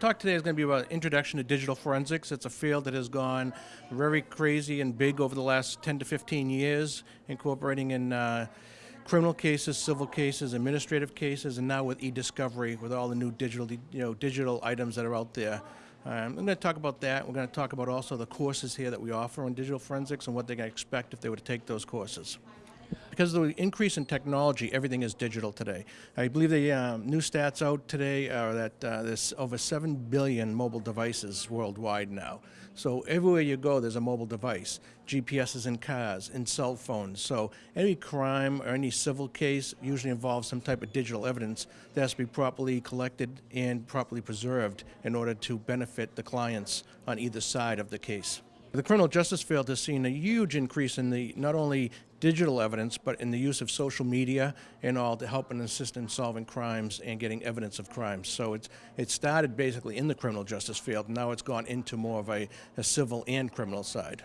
talk today is going to be about introduction to digital forensics. It's a field that has gone very crazy and big over the last 10 to 15 years, incorporating in uh, criminal cases, civil cases, administrative cases, and now with e-discovery, with all the new digital, you know, digital items that are out there. Um, I'm going to talk about that. We're going to talk about also the courses here that we offer on digital forensics and what they can expect if they were to take those courses. Because of the increase in technology, everything is digital today. I believe the um, new stats out today are that uh, there's over 7 billion mobile devices worldwide now. So everywhere you go, there's a mobile device. GPS is in cars, in cell phones. So any crime or any civil case usually involves some type of digital evidence that has to be properly collected and properly preserved in order to benefit the clients on either side of the case. The criminal justice field has seen a huge increase in the not only digital evidence, but in the use of social media and all to help and assist in solving crimes and getting evidence of crimes. So it's it started basically in the criminal justice field. Now it's gone into more of a, a civil and criminal side.